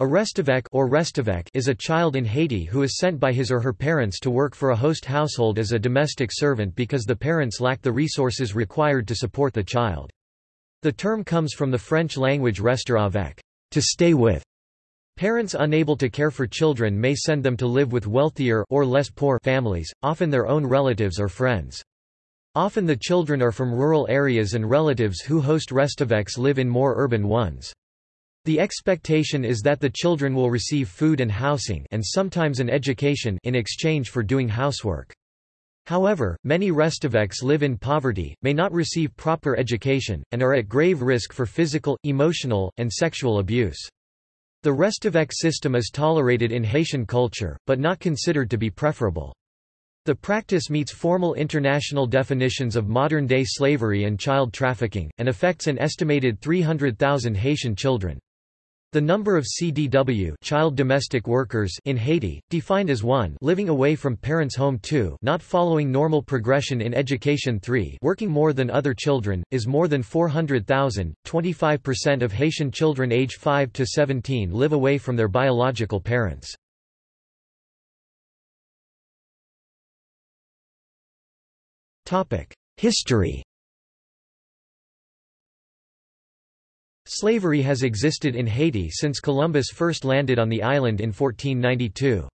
A restavek or restavek is a child in Haiti who is sent by his or her parents to work for a host household as a domestic servant because the parents lack the resources required to support the child. The term comes from the French language rester avec, to stay with. Parents unable to care for children may send them to live with wealthier or less poor families, often their own relatives or friends. Often the children are from rural areas and relatives who host restaveks live in more urban ones. The expectation is that the children will receive food and housing and sometimes an education in exchange for doing housework. However, many restaveks live in poverty, may not receive proper education, and are at grave risk for physical, emotional, and sexual abuse. The restavek system is tolerated in Haitian culture, but not considered to be preferable. The practice meets formal international definitions of modern-day slavery and child trafficking, and affects an estimated 300,000 Haitian children. The number of CDW child domestic workers in Haiti, defined as 1 living away from parents' home 2 not following normal progression in education 3 working more than other children, is more than 400,000. 25% of Haitian children age 5 to 17 live away from their biological parents. History Slavery has existed in Haiti since Columbus first landed on the island in 1492.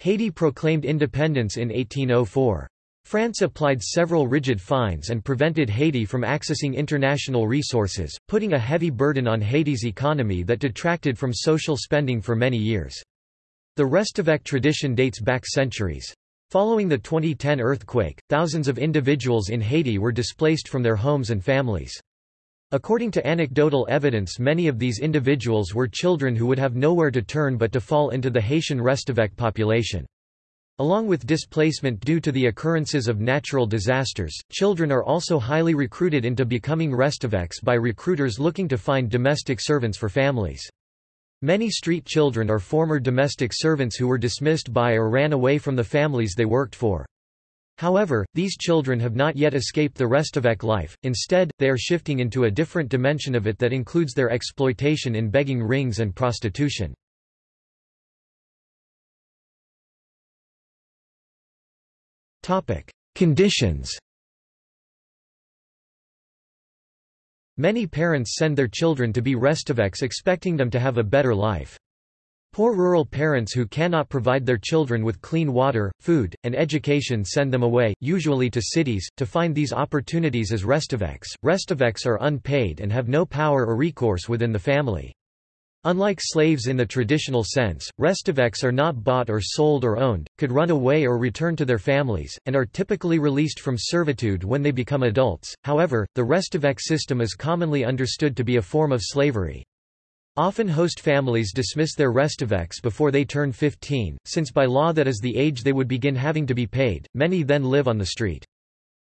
Haiti proclaimed independence in 1804. France applied several rigid fines and prevented Haiti from accessing international resources, putting a heavy burden on Haiti's economy that detracted from social spending for many years. The Restavek tradition dates back centuries. Following the 2010 earthquake, thousands of individuals in Haiti were displaced from their homes and families. According to anecdotal evidence many of these individuals were children who would have nowhere to turn but to fall into the Haitian Restavek population. Along with displacement due to the occurrences of natural disasters, children are also highly recruited into becoming Restaveks by recruiters looking to find domestic servants for families. Many street children are former domestic servants who were dismissed by or ran away from the families they worked for. However, these children have not yet escaped the Restavek life, instead, they are shifting into a different dimension of it that includes their exploitation in begging rings and prostitution. Conditions Many parents send their children to be Restaveks expecting them to have a better life. Poor rural parents who cannot provide their children with clean water, food, and education send them away, usually to cities, to find these opportunities as restaveks. Restaveks are unpaid and have no power or recourse within the family. Unlike slaves in the traditional sense, restaveks are not bought or sold or owned, could run away or return to their families, and are typically released from servitude when they become adults. However, the restavek system is commonly understood to be a form of slavery. Often host families dismiss their restaveks before they turn 15, since by law that is the age they would begin having to be paid, many then live on the street.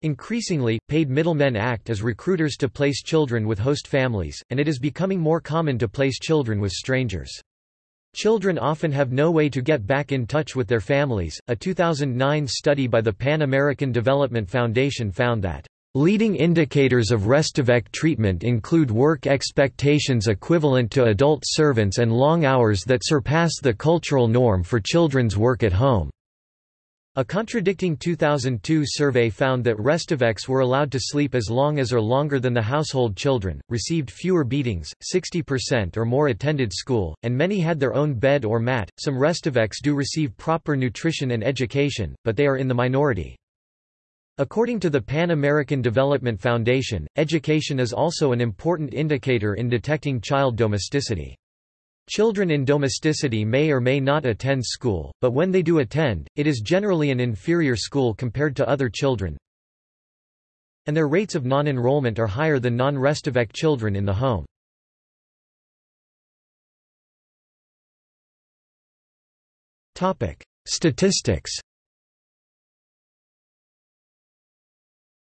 Increasingly, paid middlemen act as recruiters to place children with host families, and it is becoming more common to place children with strangers. Children often have no way to get back in touch with their families. A 2009 study by the Pan American Development Foundation found that Leading indicators of restavek treatment include work expectations equivalent to adult servants and long hours that surpass the cultural norm for children's work at home. A contradicting 2002 survey found that restaveks were allowed to sleep as long as or longer than the household children, received fewer beatings, 60% or more attended school, and many had their own bed or mat. Some restaveks do receive proper nutrition and education, but they are in the minority. According to the Pan American Development Foundation, education is also an important indicator in detecting child domesticity. Children in domesticity may or may not attend school, but when they do attend, it is generally an inferior school compared to other children, and their rates of non-enrollment are higher than non-restavek children in the home. Statistics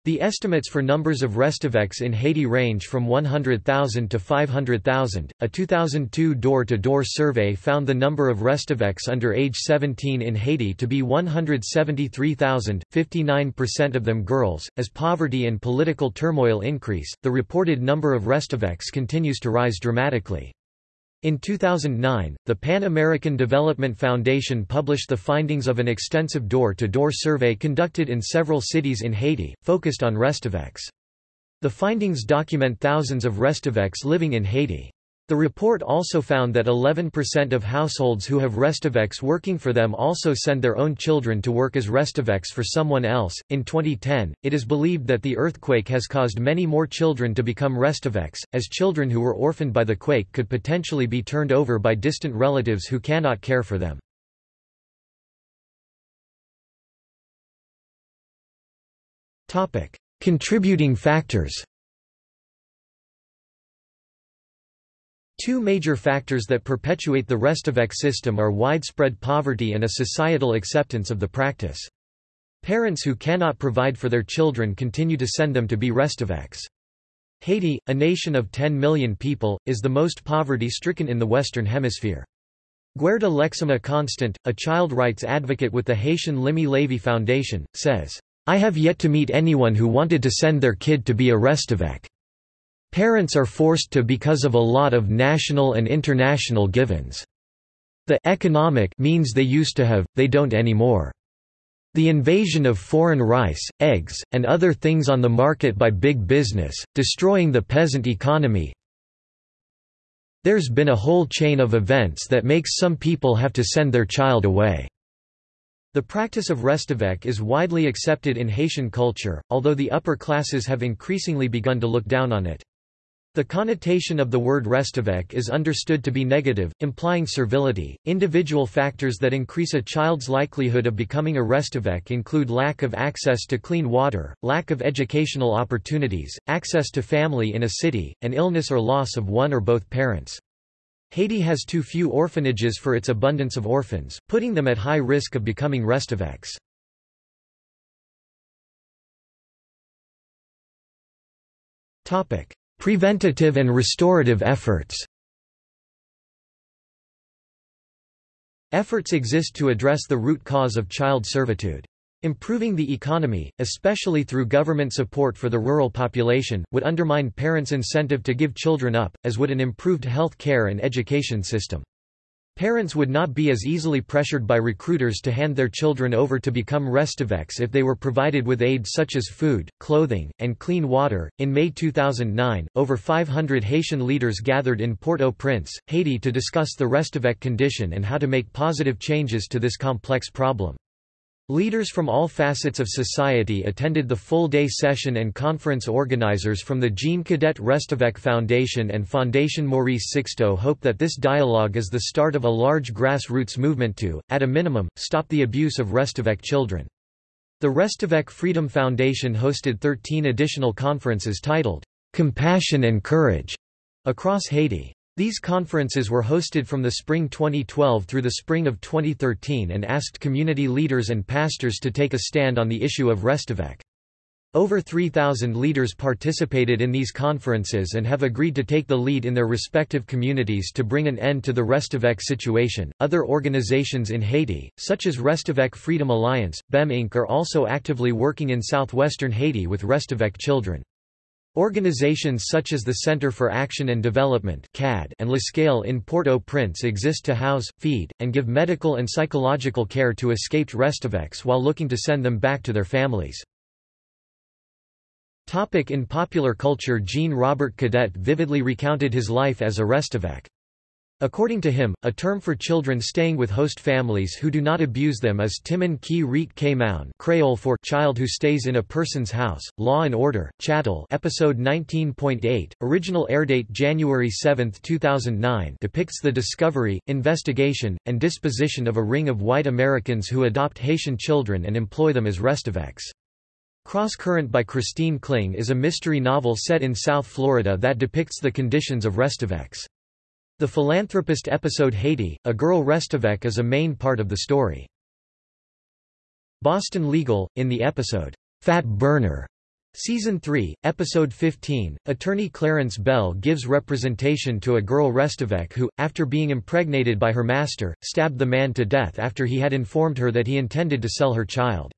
The estimates for numbers of restaveks in Haiti range from 100,000 to 500,000. A 2002 door to door survey found the number of restaveks under age 17 in Haiti to be 173,000, 59% of them girls. As poverty and political turmoil increase, the reported number of restaveks continues to rise dramatically. In 2009, the Pan American Development Foundation published the findings of an extensive door-to-door -door survey conducted in several cities in Haiti, focused on Restifex. The findings document thousands of Restifex living in Haiti. The report also found that 11% of households who have Restifex working for them also send their own children to work as Restifex for someone else. In 2010, it is believed that the earthquake has caused many more children to become Restifex, as children who were orphaned by the quake could potentially be turned over by distant relatives who cannot care for them. Contributing factors Two major factors that perpetuate the Restifex system are widespread poverty and a societal acceptance of the practice. Parents who cannot provide for their children continue to send them to be Restifex. Haiti, a nation of 10 million people, is the most poverty-stricken in the Western Hemisphere. Guerda Lexima Constant, a child rights advocate with the Haitian Limyè Lavi Foundation, says, I have yet to meet anyone who wanted to send their kid to be a Restifex. Parents are forced to because of a lot of national and international givens. The economic means they used to have, they don't anymore. The invasion of foreign rice, eggs, and other things on the market by big business, destroying the peasant economy. There's been a whole chain of events that makes some people have to send their child away. The practice of Restifex is widely accepted in Haitian culture, although the upper classes have increasingly begun to look down on it. The connotation of the word Restifex is understood to be negative, implying servility. Individual factors that increase a child's likelihood of becoming a Restifex include lack of access to clean water, lack of educational opportunities, access to family in a city, and illness or loss of one or both parents. Haiti has too few orphanages for its abundance of orphans, putting them at high risk of becoming Restifex. Topic: Preventative and restorative efforts Efforts exist to address the root cause of child servitude. Improving the economy, especially through government support for the rural population, would undermine parents' incentive to give children up, as would an improved health care and education system. Parents would not be as easily pressured by recruiters to hand their children over to become Restifex if they were provided with aid such as food, clothing, and clean water. In May 2009, over 500 Haitian leaders gathered in Port-au-Prince, Haiti to discuss the Restifex condition and how to make positive changes to this complex problem. Leaders from all facets of society attended the full-day session and conference organizers from the Jean Cadet Restifex Foundation and Fondation Maurice Sixto hope that this dialogue is the start of a large grassroots movement to, at a minimum, stop the abuse of Restifex children. The Restifex Freedom Foundation hosted 13 additional conferences titled, "'Compassion and Courage' across Haiti. These conferences were hosted from the spring 2012 through the spring of 2013 and asked community leaders and pastors to take a stand on the issue of Restifex. Over 3,000 leaders participated in these conferences and have agreed to take the lead in their respective communities to bring an end to the Restifex situation. Other organizations in Haiti, such as Restifex Freedom Alliance, BEM Inc., are also actively working in southwestern Haiti with Restifex children. Organizations such as the Center for Action and Development and La Scale in Port-au-Prince exist to house, feed, and give medical and psychological care to escaped Restifex while looking to send them back to their families. Topic in popular culture Jean-Robert Cadet vividly recounted his life as a Restifex. According to him, a term for children staying with host families who do not abuse them is Timon ki rit k Creole for child who stays in a person's house, Law and Order, Chattel episode 19.8, original airdate January 7, 2009 depicts the discovery, investigation, and disposition of a ring of white Americans who adopt Haitian children and employ them as Restifex. Cross Current by Christine Kling is a mystery novel set in South Florida that depicts the conditions of Restifex. The philanthropist episode Haiti, A Girl Restifex is a main part of the story. Boston Legal, in the episode, Fat Burner, Season 3, Episode 15, attorney Clarence Bell gives representation to a girl Restifex who, after being impregnated by her master, stabbed the man to death after he had informed her that he intended to sell her child.